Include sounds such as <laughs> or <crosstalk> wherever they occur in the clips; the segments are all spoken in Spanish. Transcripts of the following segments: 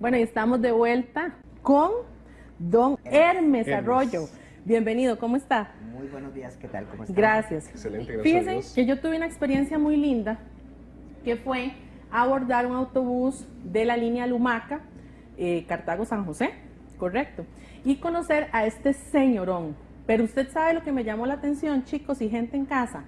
Bueno, y estamos de vuelta con don Hermes, Arroyo. Bienvenido, ¿cómo está? Muy buenos días, ¿qué tal? ¿Cómo está? Gracias. Excelente, gracias Fíjense a Dios. que yo tuve una experiencia muy linda, que fue abordar un autobús de la línea Lumaca, eh, Cartago-San José, correcto, y conocer a este señorón. Pero usted sabe lo que me llamó la atención, chicos y gente en casa,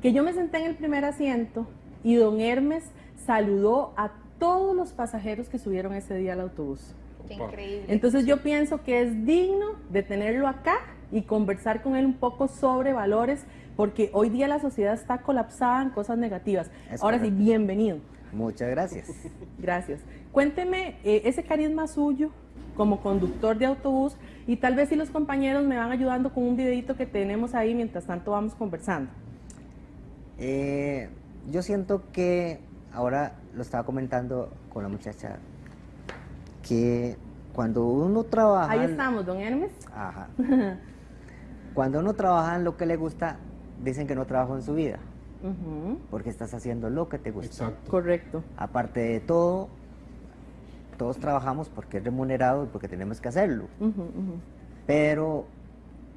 que yo me senté en el primer asiento y don Hermes saludó a todos los pasajeros que subieron ese día al autobús. Qué increíble. Entonces yo pienso que es digno de tenerlo acá y conversar con él un poco sobre valores, porque hoy día la sociedad está colapsada en cosas negativas. Es Ahora sí, bienvenido. Muchas gracias. <laughs> Gracias. Cuénteme eh, ese carisma suyo como conductor de autobús y tal vez si los compañeros me van ayudando con un videito que tenemos ahí mientras tanto vamos conversando. Eh, yo siento que ahora lo estaba comentando con la muchacha que cuando uno trabaja Ahí estamos, don Hermes. Ajá. <laughs> cuando uno trabaja en lo que le gusta dicen que no trabajo en su vida porque estás haciendo lo que te gusta Exacto. Correcto. aparte de todo todos trabajamos porque es remunerado y porque tenemos que hacerlo. Pero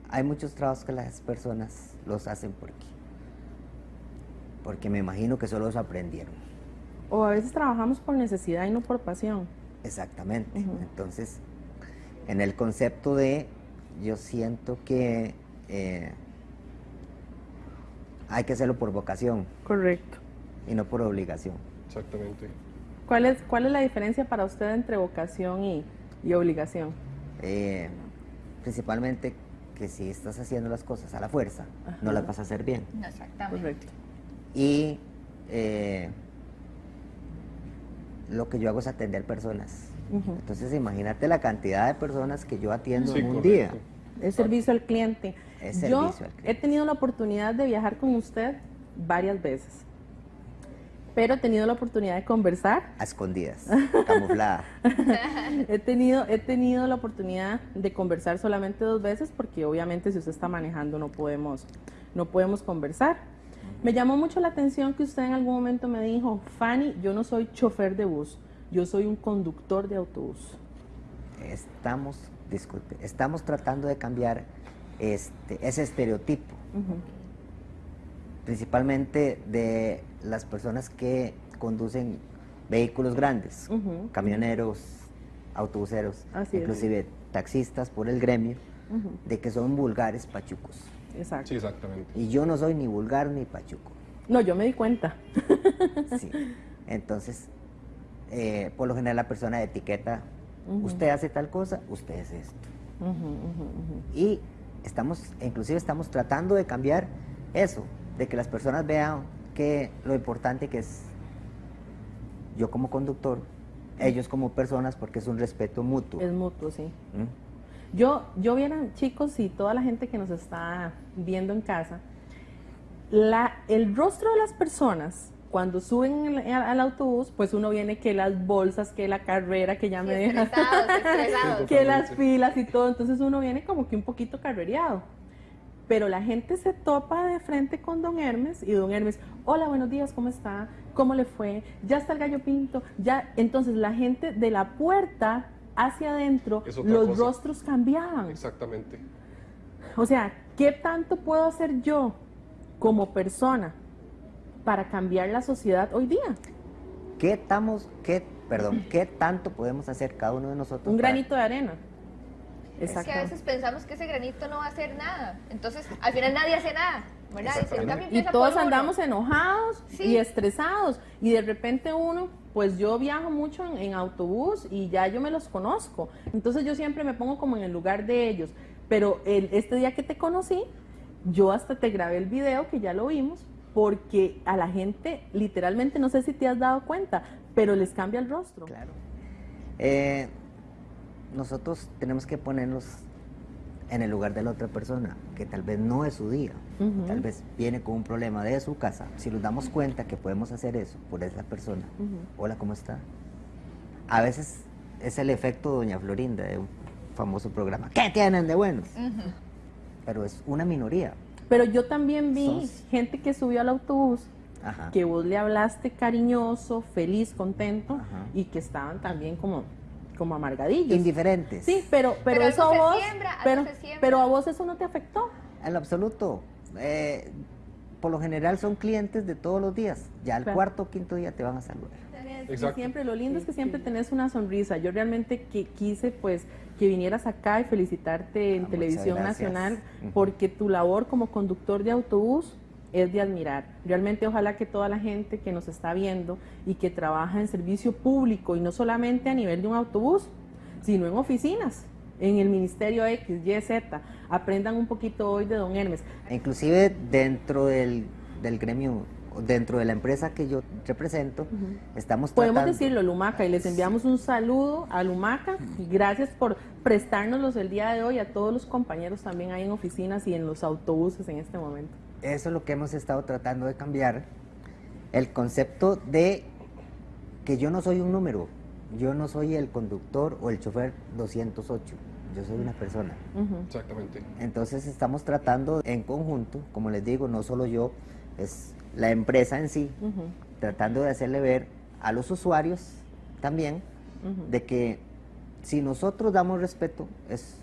hay muchos trabajos que las personas los hacen porque, porque me imagino que solo los aprendieron. O a veces trabajamos por necesidad y no por pasión. Exactamente. Entonces, en el concepto de, yo siento que eh, hay que hacerlo por vocación Correcto. y no por obligación. Exactamente. ¿Cuál es, ¿Cuál es la diferencia para usted entre vocación y, y obligación? Eh, principalmente que si estás haciendo las cosas a la fuerza, no las vas a hacer bien. No, exactamente. Correcto. Y eh, lo que yo hago es atender personas. Entonces imagínate la cantidad de personas que yo atiendo Sí, en un correcto. día. Es servicio al cliente. Es Yo servicio al cliente. he tenido la oportunidad de viajar con usted varias veces, pero he tenido la oportunidad de conversar. A escondidas, camuflada. <laughs> He tenido, he tenido la oportunidad de conversar solamente dos veces porque obviamente si usted está manejando no podemos, no podemos conversar. Me llamó mucho la atención que usted en algún momento me dijo, Fanny, yo no soy chofer de bus, yo soy un conductor de autobús. Estamos, disculpe, estamos tratando de cambiar este, ese estereotipo, principalmente de las personas que conducen vehículos grandes, camioneros, autobuseros, Así es. inclusive taxistas por el gremio, de que son vulgares pachucos. Exacto. Sí, exactamente. Y yo no soy ni vulgar ni pachuco. No, yo me di cuenta. <laughs> Sí. Entonces, eh, por lo general la persona etiqueta, usted hace tal cosa, usted es esto. Y estamos, inclusive estamos tratando de cambiar eso, de que las personas vean que lo importante que es yo como conductor, ellos como personas, porque es un respeto mutuo. Es mutuo, sí. ¿Mm? Yo, yo vieran, chicos, y toda la gente que nos está viendo en casa, la, el rostro de las personas cuando suben al, al autobús, pues uno viene que las bolsas, que la carrera, que ya me deja, Estresados, <laughs> estresados. que las filas y todo, entonces uno viene como que un poquito carrereado. Pero la gente se topa de frente con Don Hermes y Don Hermes, hola, buenos días, ¿cómo está? ¿Cómo le fue? Ya está el gallo pinto, ya. Entonces la gente de la puerta hacia adentro, los cosa. rostros cambiaban. Exactamente. O sea, ¿qué tanto puedo hacer yo como persona para cambiar la sociedad hoy día? ¿Qué, estamos, qué, perdón, ¿Qué tanto podemos hacer cada uno de nosotros? Un para- granito de arena. Es que a Exacto. veces pensamos que ese granito no va a hacer nada. Entonces, al final nadie hace nada. ¿Verdad? Y todos andamos enojados Sí. y estresados. Y de repente uno, pues yo viajo mucho en, autobús y ya yo me los conozco. Entonces yo siempre me pongo como en el lugar de ellos. Pero el- este día que te conocí, yo hasta te grabé el video, que ya lo vimos, porque a la gente, literalmente, no sé si te has dado cuenta, pero les cambia el rostro. Claro. Eh, nosotros tenemos que ponernos en el lugar de la otra persona, que tal vez no es su día, tal vez viene con un problema de su casa. Si nos damos cuenta que podemos hacer eso por esa persona, hola, ¿cómo está? A veces es el efecto Doña Florinda de un famoso programa. ¿Qué tienen de buenos? Pero es una minoría. Pero yo también vi Sos- gente que subió al autobús Ajá. que vos le hablaste cariñoso, feliz, contento Ajá. y que estaban también como, como amargadillos. Indiferentes. Sí, pero, pero, Pero eso a vos, siembra, pero, pero a vos eso no te afectó. En lo absoluto. Eh, por lo general son clientes de todos los días. Ya al Claro. cuarto o quinto día te van a saludar. Y siempre, lo lindo es que siempre tenés una sonrisa. Yo realmente que quise pues que vinieras acá y felicitarte en Ah, Televisión. Nacional porque tu labor como conductor de autobús es de admirar. Realmente ojalá que toda la gente que nos está viendo y que trabaja en servicio público y no solamente a nivel de un autobús, sino en oficinas, en el Ministerio X, Y, Z, aprendan un poquito hoy de Don Hermes. Inclusive dentro del, del gremio, dentro de la empresa que yo represento, estamos Podemos tratando... decirlo, Lumaca, y les enviamos un saludo a Lumaca y gracias por prestárnoslos el día de hoy a todos los compañeros también ahí en oficinas y en los autobuses en este momento. Eso es lo que hemos estado tratando de cambiar. El concepto de que yo no soy un número, yo no soy el conductor o el chofer 208, yo soy una persona. Exactamente. Entonces estamos tratando en conjunto, como les digo, no solo yo, es la empresa en sí, tratando de hacerle ver a los usuarios también de que si nosotros damos respeto, es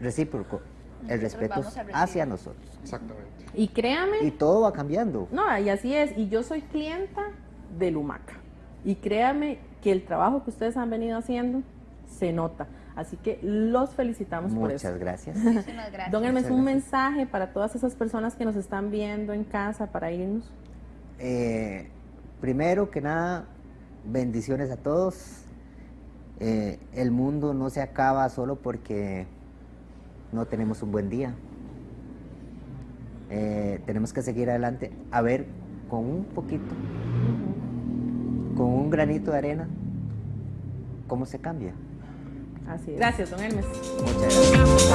recíproco. El Nosotros respeto hacia nosotros. Exactamente. Y créame, Y todo va cambiando. no, y así es, y yo soy clienta de Lumaca. Y créame que el trabajo que ustedes han venido haciendo se nota. Así que los felicitamos por eso. <laughs> Muchas gracias. Muchísimas gracias. Don Hermes, un mensaje para todas esas personas que nos están viendo en casa para irnos. Eh, primero que nada, bendiciones a todos. Eh, el mundo no se acaba solo porque no tenemos un buen día. Eh, tenemos que seguir adelante, a ver, con un poquito, con un granito de arena, cómo se cambia. Así es. Gracias, don Hermes. Muchas gracias.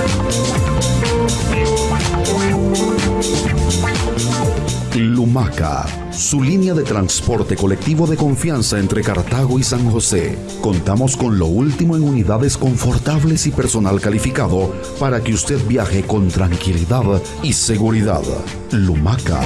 Lumaca, su línea de transporte colectivo de confianza entre Cartago y San José. Contamos con lo último en unidades confortables y personal calificado para que usted viaje con tranquilidad y seguridad. Lumaca.